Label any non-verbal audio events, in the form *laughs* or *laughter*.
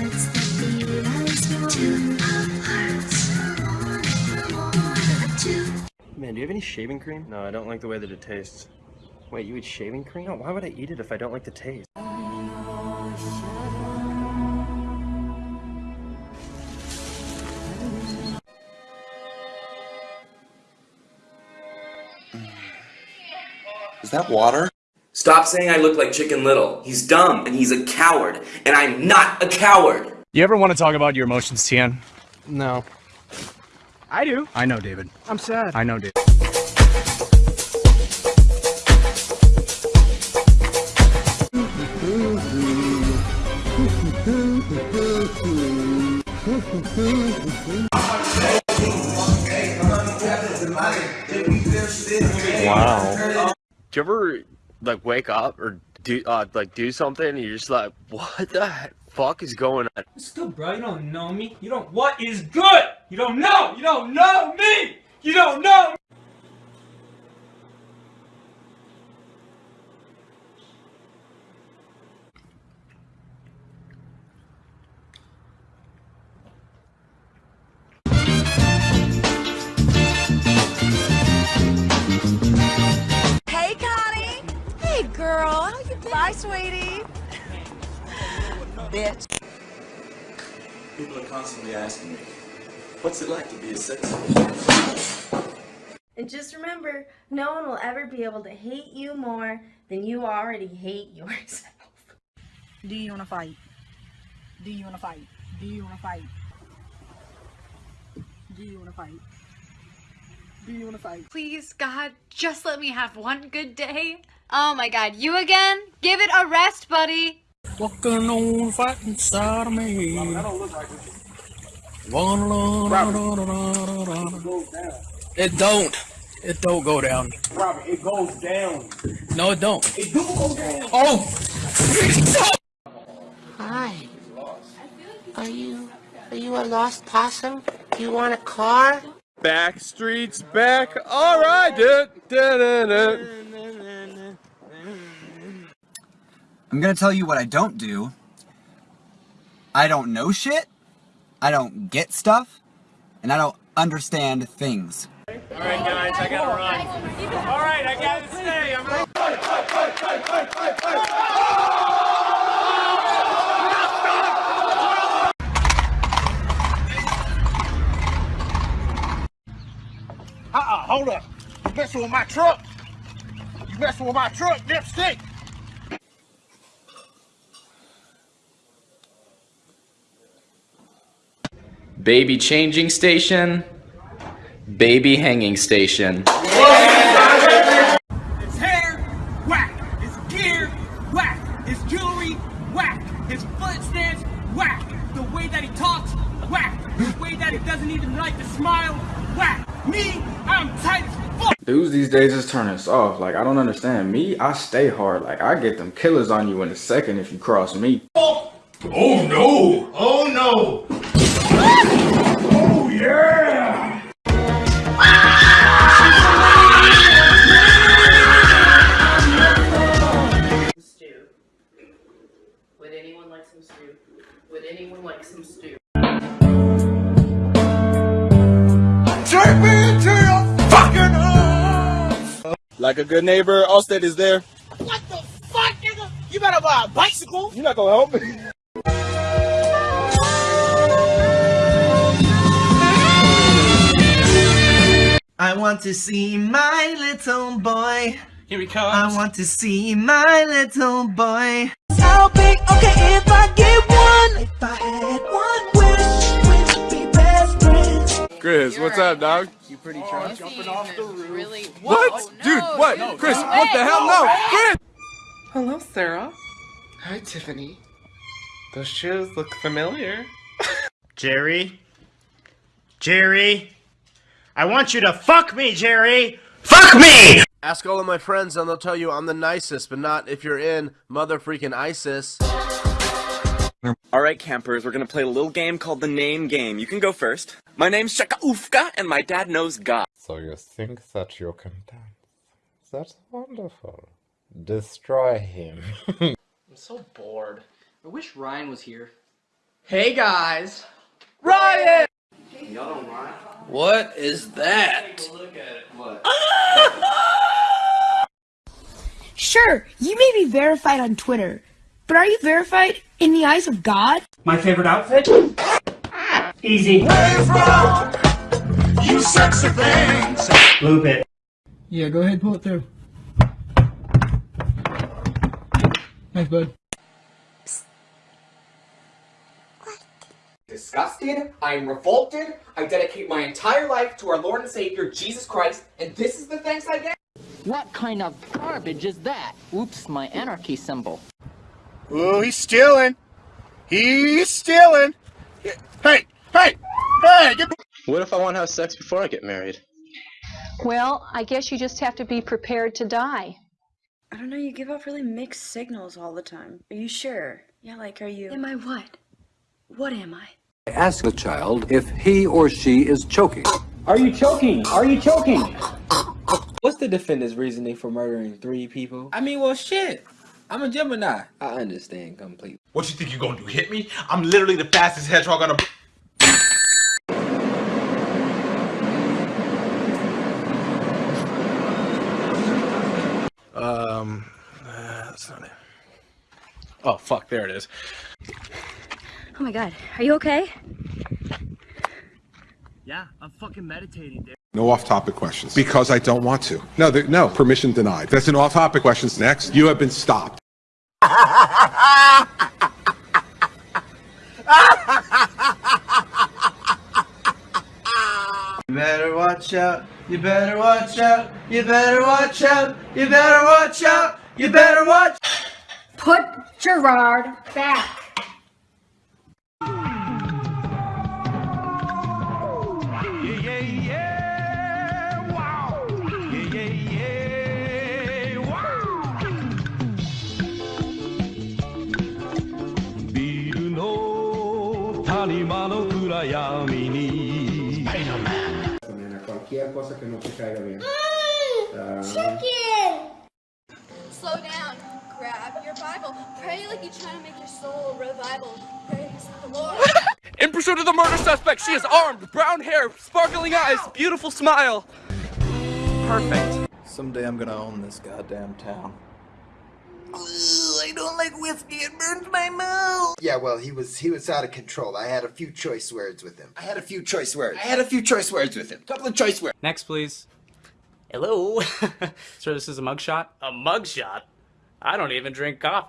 Man, do you have any shaving cream? No, I don't like the way that it tastes. Wait, you eat shaving cream? No, why would I eat it if I don't like the taste? Is that water? Stop saying I look like Chicken Little. He's dumb and he's a coward, and I'm not a coward. You ever want to talk about your emotions, Tian? No. I do. I know, David. I'm sad. I know, David. Wow. Do you ever like wake up or do uh, like do something and you're just like, what the fuck is going on? Good, bro? You don't know me. You don't. What is good? You don't know. You don't know me. You don't know. Hey, Bye, sweetie. Bitch. People are constantly asking me, what's it like to be a sex And just remember, no one will ever be able to hate you more than you already hate yourself. Do you want to fight? Do you want to fight? Do you want to fight? Do you want to fight? Do you want to fight? Please, God, just let me have one good day. Oh my God, you again? Give it a rest, buddy. Walking on fighting side of me. It don't. It don't go down. Robert, it goes down. No, it don't. It do go down. Oh! Hi. Are you are you a lost possum? Do you want a car? Back streets back. All right, dude. I'm gonna tell you what I don't do. I don't know shit, I don't get stuff, and I don't understand things. Alright, guys, I gotta run. Alright, I gotta stay. I'm Uh-uh, hold up. You messing with my truck. You messing with my truck, dipstick. Baby changing station. Baby hanging station. His hair, whack. His gear, whack. His jewelry, whack. His foot stance, whack. The way that he talks, whack. The way that he doesn't even like to smile, whack. Me, I'm tight as fuck. Dudes these days is turning us off. Like, I don't understand. Me, I stay hard. Like, I get them killers on you in a second if you cross me. Oh no! Oh no! Yeah! Stew. Would anyone like some stew? Would anyone like some stew? Take me into your fucking arms! Like a good neighbor, Allstate is there. What the fuck, nigga? You better buy a bicycle. You're not gonna help me. I want to see my little boy. Here he comes. I want to see my little boy. How big? Okay, if I get one. If I had one wish, we'd be best friends. Chris, what's up, dog? You pretty drunk. Jumping off the roof. Really? What? Dude, what? Chris, what the hell? No, Chris! Hello, Sarah. Hi, Tiffany. Those shoes look familiar. *laughs* Jerry? Jerry? I want you to fuck me, Jerry! Fuck me! Ask all of my friends and they'll tell you I'm the nicest, but not if you're in mother freaking ISIS. Alright, campers, we're gonna play a little game called the name game. You can go first. My name's Shaka Ufka, and my dad knows God. So you think that you can dance? That's wonderful. Destroy him. *laughs* I'm so bored. I wish Ryan was here. Hey guys. Ryan! What is that? *laughs* Sure, you may be verified on Twitter, but are you verified in the eyes of God? My favorite outfit? Easy. You sexy things! Loop it. Yeah, go ahead, pull it through. Thanks, bud. Disgusted, I am revolted, I dedicate my entire life to our Lord and Savior, Jesus Christ, and this is the thanks I get? What kind of garbage is that? Oops, my anarchy symbol. Oh, he's stealing! He's stealing! Hey! Hey! Hey! Get What if I want to have sex before I get married? Well, I guess you just have to be prepared to die. I don't know, you give off really mixed signals all the time. Are you sure? Yeah, like, are you. Am I what? What am I? Ask the child if he or she is choking. Are you choking? Are you choking? What's the defendant's reasoning for murdering three people? I mean, well, shit. I'm a Gemini. I understand completely. What you think you're gonna do? Hit me? I'm literally the fastest hedgehog on a. Um, uh, that's not it. Oh fuck! There it is. Oh my god, are you okay? Yeah, I'm fucking meditating, dude. No off-topic questions. Because I don't want to. No, there, no, permission denied. That's an off-topic questions. Next, you have been stopped. You better watch out. You better watch out. You better watch out. You better watch out. You better watch. Put Gerard back. Cualquier cosa que no te caiga bien. Mm, ah. Chicken! Slow down. Grab your Bible. Pray like you're trying to make your soul revival. Praise the Lord. *laughs* In pursuit of the murder suspect, she is armed, brown hair, sparkling eyes, beautiful smile. Perfect. Someday I'm gonna own this goddamn town. I don't like whiskey. It burns my mouth. Yeah, well, he was he was out of control. I had a few choice words with him. I had a few choice words. I had a few choice words with him. Couple of choice words. Next, please. Hello. *laughs* Sir, this is a mugshot? A mugshot? I don't even drink coffee.